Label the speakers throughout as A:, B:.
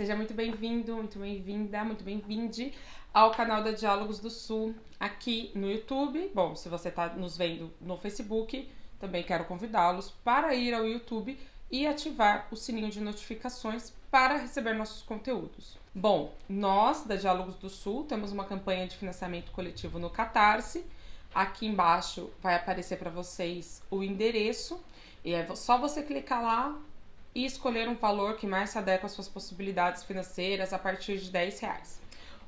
A: Seja muito bem-vindo, muito bem-vinda, muito bem-vinde ao canal da Diálogos do Sul aqui no YouTube. Bom, se você está nos vendo no Facebook, também quero convidá-los para ir ao YouTube e ativar o sininho de notificações para receber nossos conteúdos. Bom, nós da Diálogos do Sul temos uma campanha de financiamento coletivo no Catarse. Aqui embaixo vai aparecer para vocês o endereço e é só você clicar lá e escolher um valor que mais se adequa às suas possibilidades financeiras a partir de 10 reais.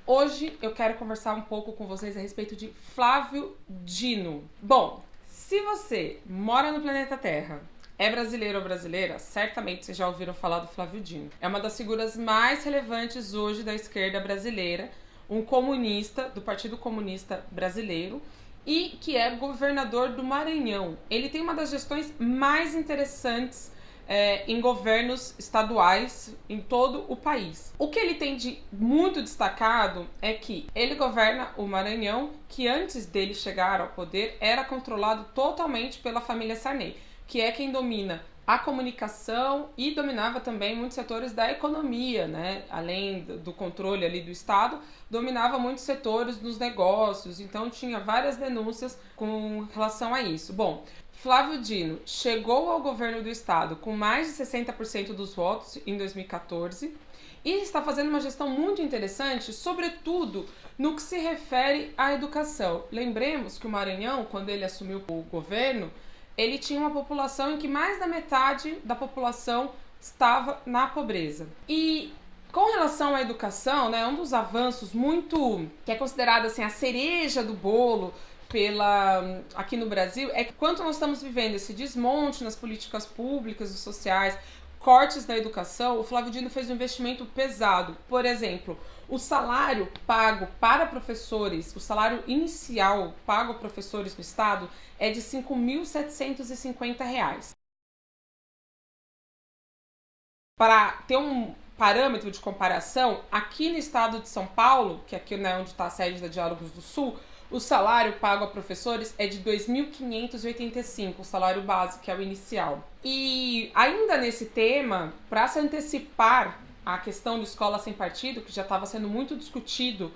A: Hoje eu quero conversar um pouco com vocês a respeito de Flávio Dino. Bom, se você mora no planeta Terra, é brasileiro ou brasileira, certamente vocês já ouviram falar do Flávio Dino. É uma das figuras mais relevantes hoje da esquerda brasileira, um comunista do Partido Comunista Brasileiro e que é governador do Maranhão. Ele tem uma das gestões mais interessantes é, em governos estaduais em todo o país. O que ele tem de muito destacado é que ele governa o Maranhão, que antes dele chegar ao poder era controlado totalmente pela família Sarney, que é quem domina a comunicação e dominava também muitos setores da economia, né? Além do controle ali do Estado, dominava muitos setores dos negócios, então tinha várias denúncias com relação a isso. Bom, Flávio Dino chegou ao governo do estado com mais de 60% dos votos em 2014 e está fazendo uma gestão muito interessante, sobretudo no que se refere à educação. Lembremos que o Maranhão, quando ele assumiu o governo, ele tinha uma população em que mais da metade da população estava na pobreza. E com relação à educação, né, um dos avanços muito que é considerado assim a cereja do bolo pela aqui no Brasil é que quanto nós estamos vivendo esse desmonte nas políticas públicas e sociais, cortes na educação, o Flávio Dino fez um investimento pesado. Por exemplo, o salário pago para professores, o salário inicial pago a professores no estado é de R$ 5.750. Para ter um parâmetro de comparação, aqui no estado de São Paulo, que é aqui né, onde está a sede da Diálogos do Sul, o salário pago a professores é de 2.585, o salário base, que é o inicial. E ainda nesse tema, para se antecipar a questão da escola sem partido, que já estava sendo muito discutido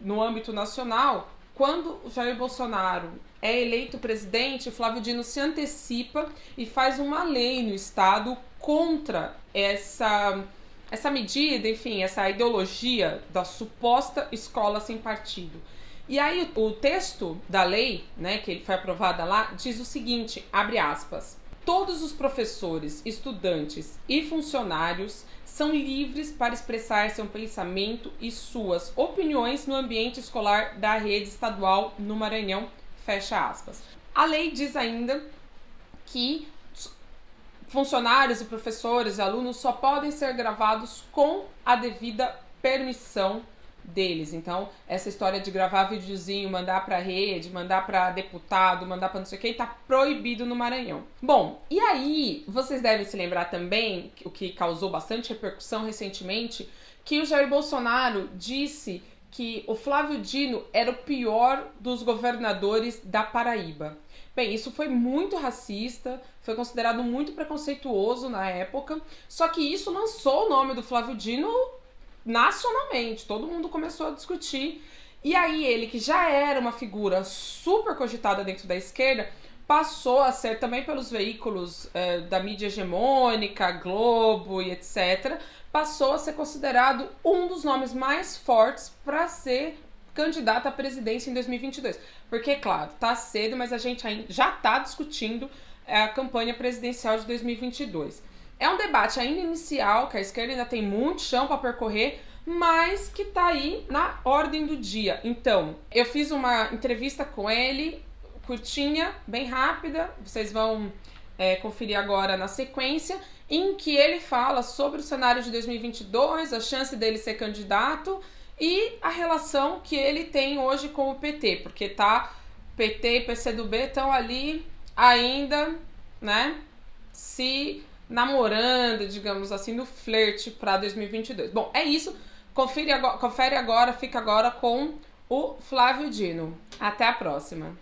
A: no âmbito nacional, quando Jair Bolsonaro é eleito presidente, Flávio Dino se antecipa e faz uma lei no estado contra essa essa medida, enfim, essa ideologia da suposta escola sem partido. E aí o texto da lei, né, que foi aprovada lá, diz o seguinte, abre aspas: Todos os professores, estudantes e funcionários são livres para expressar seu pensamento e suas opiniões no ambiente escolar da rede estadual no Maranhão. Fecha aspas. A lei diz ainda que funcionários e professores e alunos só podem ser gravados com a devida permissão deles. Então, essa história de gravar videozinho, mandar para rede, mandar para deputado, mandar para não sei quem, tá proibido no Maranhão. Bom, e aí, vocês devem se lembrar também, o que causou bastante repercussão recentemente, que o Jair Bolsonaro disse que o Flávio Dino era o pior dos governadores da Paraíba. Bem, isso foi muito racista, foi considerado muito preconceituoso na época, só que isso lançou o nome do Flávio Dino nacionalmente, todo mundo começou a discutir. E aí ele, que já era uma figura super cogitada dentro da esquerda, passou a ser também pelos veículos eh, da mídia hegemônica, Globo e etc., passou a ser considerado um dos nomes mais fortes para ser candidato à presidência em 2022. Porque, claro, tá cedo, mas a gente já está discutindo eh, a campanha presidencial de 2022. É um debate ainda inicial, que a esquerda ainda tem muito chão para percorrer, mas que está aí na ordem do dia. Então, eu fiz uma entrevista com ele, curtinha, bem rápida, vocês vão é, conferir agora na sequência, em que ele fala sobre o cenário de 2022, a chance dele ser candidato e a relação que ele tem hoje com o PT, porque tá PT e PCdoB estão ali ainda, né, se namorando, digamos assim, no flerte para 2022. Bom, é isso. Confere agora, confere agora, fica agora com o Flávio Dino. Até a próxima.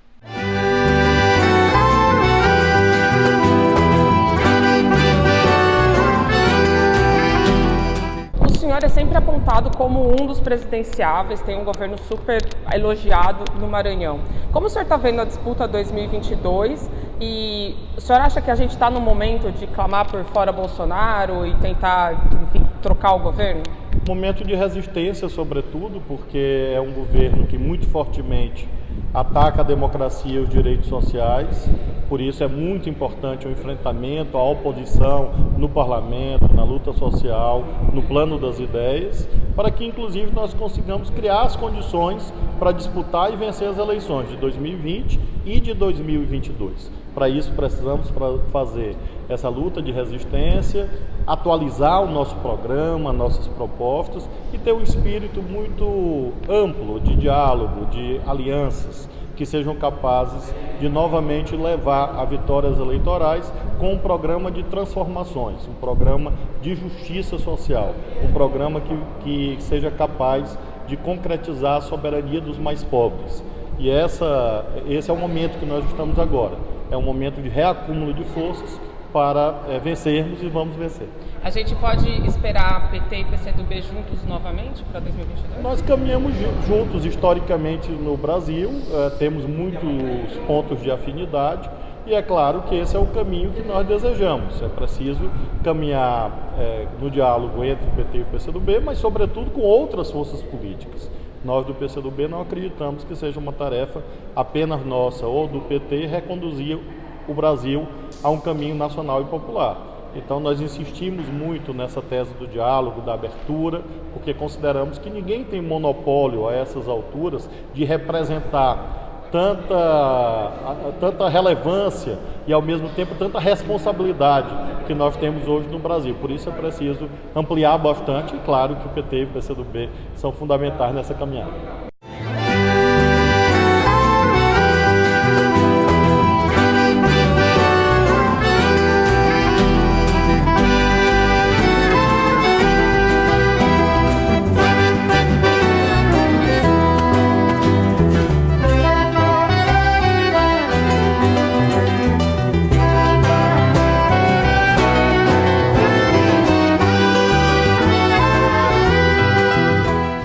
A: Bolsonaro é sempre apontado como um dos presidenciáveis, tem um governo super elogiado no Maranhão. Como o senhor está vendo a disputa 2022 e o senhor acha que a gente está no momento de clamar por fora Bolsonaro e tentar, enfim, trocar o governo?
B: Momento de resistência, sobretudo, porque é um governo que muito fortemente ataca a democracia e os direitos sociais. Por isso é muito importante o enfrentamento à oposição no parlamento, na luta social, no plano das ideias, para que inclusive nós consigamos criar as condições para disputar e vencer as eleições de 2020 e de 2022. Para isso precisamos fazer essa luta de resistência, atualizar o nosso programa, nossas propostas e ter um espírito muito amplo de diálogo, de alianças que sejam capazes de novamente levar a vitórias eleitorais com um programa de transformações, um programa de justiça social, um programa que, que seja capaz de concretizar a soberania dos mais pobres. E essa, esse é o momento que nós estamos agora. É um momento de reacúmulo de forças para é, vencermos e vamos vencer.
A: A gente pode esperar PT e PCdoB juntos novamente para 2022?
B: Nós caminhamos juntos historicamente no Brasil, é, temos muitos pontos de afinidade e é claro que esse é o caminho que nós desejamos. É preciso caminhar é, no diálogo entre o PT e o PCdoB, mas sobretudo com outras forças políticas. Nós do PCdoB não acreditamos que seja uma tarefa apenas nossa ou do PT reconduzir o Brasil a um caminho nacional e popular. Então nós insistimos muito nessa tese do diálogo, da abertura, porque consideramos que ninguém tem monopólio a essas alturas de representar tanta, tanta relevância e ao mesmo tempo tanta responsabilidade que nós temos hoje no Brasil. Por isso é preciso ampliar bastante e claro que o PT e o PCdoB são fundamentais nessa caminhada.